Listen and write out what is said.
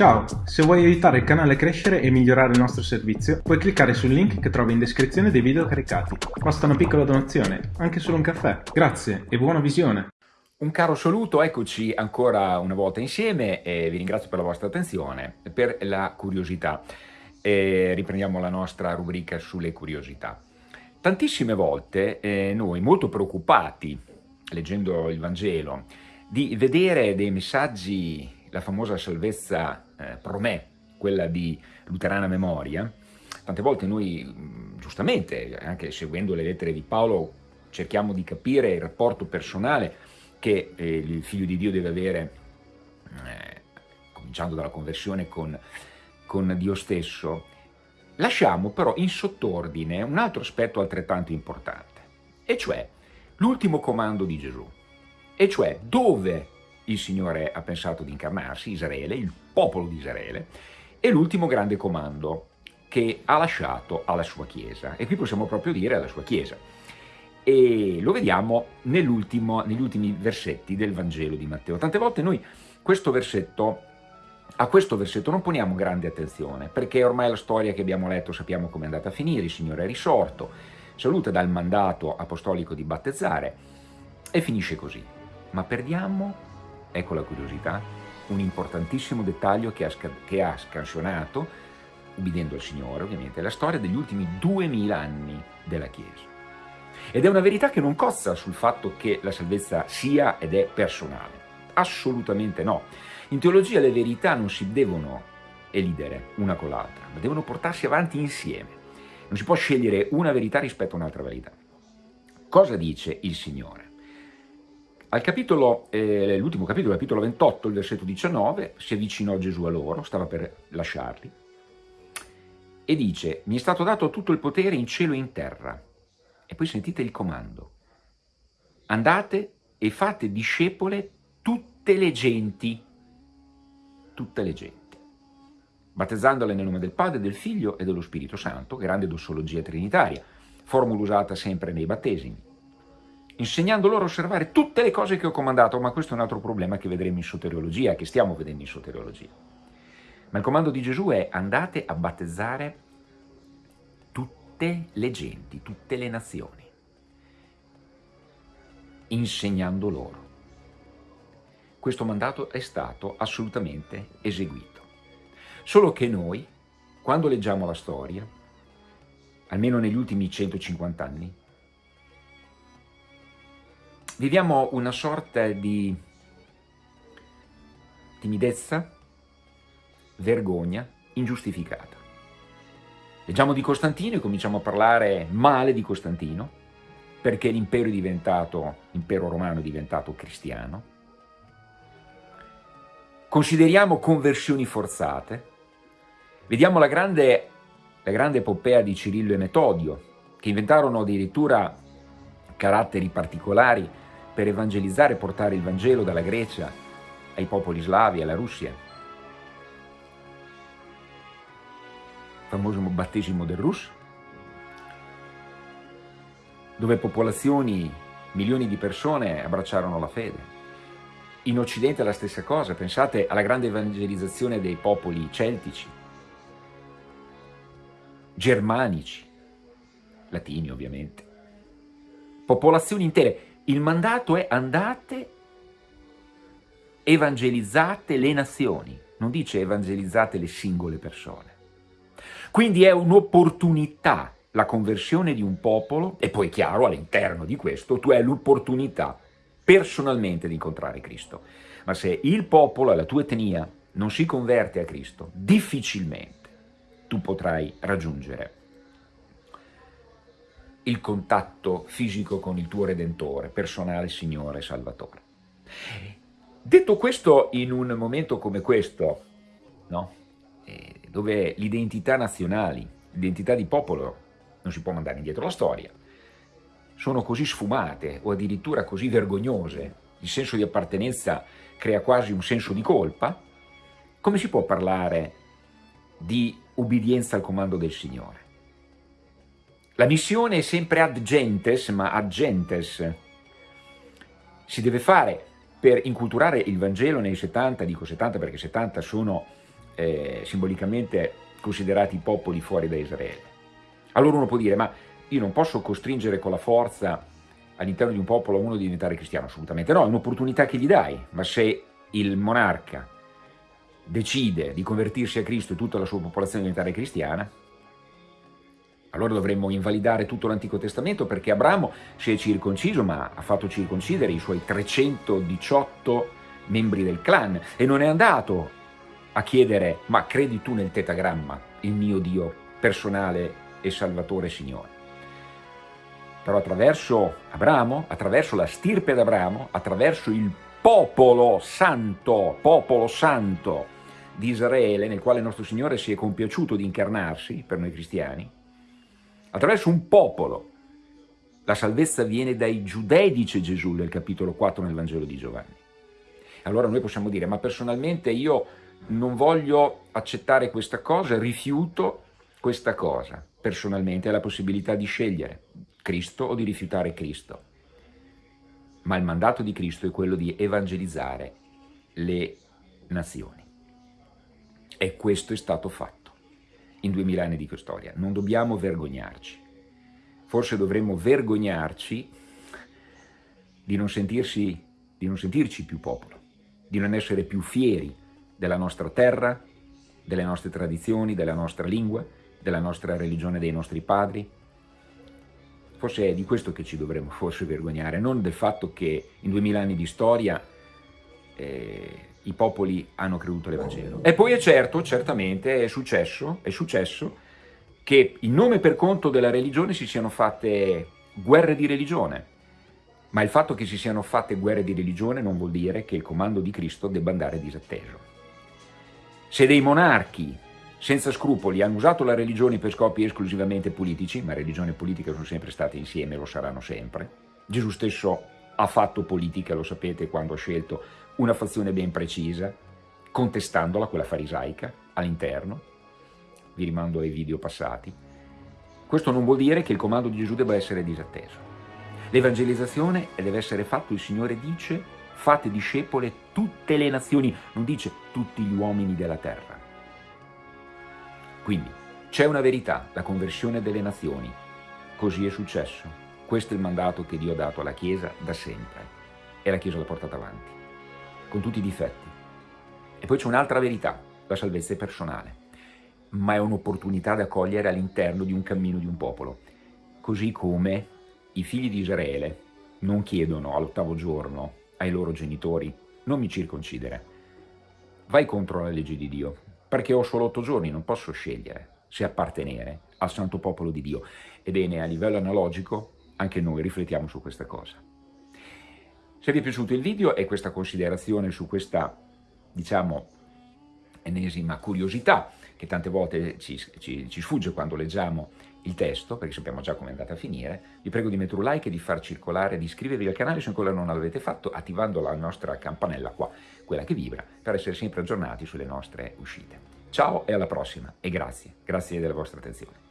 Ciao, se vuoi aiutare il canale a crescere e migliorare il nostro servizio, puoi cliccare sul link che trovi in descrizione dei video caricati. Basta una piccola donazione, anche solo un caffè. Grazie e buona visione! Un caro saluto, eccoci ancora una volta insieme e vi ringrazio per la vostra attenzione e per la curiosità. E riprendiamo la nostra rubrica sulle curiosità. Tantissime volte eh, noi, molto preoccupati, leggendo il Vangelo, di vedere dei messaggi la famosa salvezza eh, promè, quella di luterana memoria, tante volte noi, giustamente, anche seguendo le lettere di Paolo, cerchiamo di capire il rapporto personale che eh, il figlio di Dio deve avere, eh, cominciando dalla conversione con, con Dio stesso, lasciamo però in sottordine un altro aspetto altrettanto importante, e cioè l'ultimo comando di Gesù, e cioè dove il Signore ha pensato di incarnarsi, Israele, il popolo di Israele, e l'ultimo grande comando che ha lasciato alla sua Chiesa, e qui possiamo proprio dire alla sua Chiesa. E lo vediamo negli ultimi versetti del Vangelo di Matteo. Tante volte noi questo versetto, a questo versetto non poniamo grande attenzione, perché ormai la storia che abbiamo letto sappiamo come è andata a finire, il Signore è risorto, saluta dal mandato apostolico di battezzare e finisce così. Ma perdiamo ecco la curiosità, un importantissimo dettaglio che ha, che ha scansionato, ubbidendo al Signore ovviamente, la storia degli ultimi duemila anni della Chiesa. Ed è una verità che non cozza sul fatto che la salvezza sia ed è personale. Assolutamente no. In teologia le verità non si devono elidere una con l'altra, ma devono portarsi avanti insieme. Non si può scegliere una verità rispetto a un'altra verità. Cosa dice il Signore? Al capitolo, eh, l'ultimo capitolo, capitolo 28, il versetto 19, si avvicinò Gesù a loro, stava per lasciarli, e dice, mi è stato dato tutto il potere in cielo e in terra. E poi sentite il comando. Andate e fate discepole tutte le genti, tutte le genti, battezzandole nel nome del Padre, del Figlio e dello Spirito Santo, grande dossologia trinitaria, formula usata sempre nei battesimi insegnando loro a osservare tutte le cose che ho comandato, ma questo è un altro problema che vedremo in soteriologia, che stiamo vedendo in soteriologia. Ma il comando di Gesù è andate a battezzare tutte le genti, tutte le nazioni, insegnando loro. Questo mandato è stato assolutamente eseguito. Solo che noi, quando leggiamo la storia, almeno negli ultimi 150 anni, Viviamo una sorta di timidezza, vergogna ingiustificata. Leggiamo di Costantino e cominciamo a parlare male di Costantino, perché l'impero romano è diventato cristiano. Consideriamo conversioni forzate. Vediamo la grande, la grande epopea di Cirillo e Metodio, che inventarono addirittura caratteri particolari per evangelizzare e portare il Vangelo dalla Grecia ai popoli slavi, alla Russia. Il famoso battesimo del Rus, dove popolazioni, milioni di persone abbracciarono la fede. In Occidente la stessa cosa, pensate alla grande evangelizzazione dei popoli celtici, germanici, latini ovviamente, popolazioni intere, il mandato è andate, evangelizzate le nazioni, non dice evangelizzate le singole persone. Quindi è un'opportunità la conversione di un popolo, e poi chiaro all'interno di questo, tu hai l'opportunità personalmente di incontrare Cristo. Ma se il popolo, la tua etnia, non si converte a Cristo, difficilmente tu potrai raggiungere il contatto fisico con il tuo Redentore, personale Signore Salvatore. Detto questo in un momento come questo, no? eh, dove l'identità nazionali, l'identità di popolo non si può mandare indietro la storia, sono così sfumate o addirittura così vergognose, il senso di appartenenza crea quasi un senso di colpa, come si può parlare di ubbidienza al comando del Signore? La missione è sempre ad gentes, ma ad gentes. Si deve fare per inculturare il Vangelo nei 70, dico 70 perché 70 sono eh, simbolicamente considerati popoli fuori da Israele. Allora uno può dire, ma io non posso costringere con la forza all'interno di un popolo uno di diventare cristiano, assolutamente no, è un'opportunità che gli dai, ma se il monarca decide di convertirsi a Cristo e tutta la sua popolazione diventare cristiana, allora dovremmo invalidare tutto l'Antico Testamento perché Abramo si è circonciso ma ha fatto circoncidere i suoi 318 membri del clan e non è andato a chiedere ma credi tu nel tetagramma, il mio Dio personale e Salvatore Signore. Però attraverso Abramo, attraverso la stirpe d'Abramo, attraverso il popolo santo, popolo santo di Israele, nel quale il nostro Signore si è compiaciuto di incarnarsi per noi cristiani, attraverso un popolo, la salvezza viene dai giudei, dice Gesù nel capitolo 4 nel Vangelo di Giovanni. Allora noi possiamo dire, ma personalmente io non voglio accettare questa cosa, rifiuto questa cosa. Personalmente è la possibilità di scegliere Cristo o di rifiutare Cristo. Ma il mandato di Cristo è quello di evangelizzare le nazioni. E questo è stato fatto in duemila anni di storia. Non dobbiamo vergognarci. Forse dovremmo vergognarci di non, sentirsi, di non sentirci più popolo, di non essere più fieri della nostra terra, delle nostre tradizioni, della nostra lingua, della nostra religione, dei nostri padri. Forse è di questo che ci dovremmo forse vergognare, non del fatto che in duemila anni di storia eh, i popoli hanno creduto all'Evangelo. E poi è certo, certamente, è successo, è successo che in nome per conto della religione si siano fatte guerre di religione, ma il fatto che si siano fatte guerre di religione non vuol dire che il comando di Cristo debba andare disatteso. Se dei monarchi senza scrupoli hanno usato la religione per scopi esclusivamente politici, ma religione e politica sono sempre state insieme e lo saranno sempre, Gesù stesso ha fatto politica, lo sapete, quando ha scelto una fazione ben precisa, contestandola, quella farisaica, all'interno, vi rimando ai video passati. Questo non vuol dire che il comando di Gesù debba essere disatteso. L'evangelizzazione deve essere fatta, il Signore dice, fate discepole tutte le nazioni, non dice tutti gli uomini della terra. Quindi c'è una verità, la conversione delle nazioni. Così è successo. Questo è il mandato che Dio ha dato alla Chiesa da sempre. E la Chiesa l'ha portata avanti, con tutti i difetti. E poi c'è un'altra verità, la salvezza è personale, ma è un'opportunità da cogliere all'interno di un cammino di un popolo. Così come i figli di Israele non chiedono all'ottavo giorno ai loro genitori, non mi circoncidere, vai contro la legge di Dio, perché ho solo otto giorni, non posso scegliere se appartenere al santo popolo di Dio. Ebbene, a livello analogico, anche noi riflettiamo su questa cosa. Se vi è piaciuto il video e questa considerazione su questa, diciamo, ennesima curiosità, che tante volte ci, ci, ci sfugge quando leggiamo il testo, perché sappiamo già come è andata a finire, vi prego di mettere un like di far circolare, di iscrivervi al canale se ancora non l'avete fatto, attivando la nostra campanella qua, quella che vibra, per essere sempre aggiornati sulle nostre uscite. Ciao e alla prossima e grazie, grazie della vostra attenzione.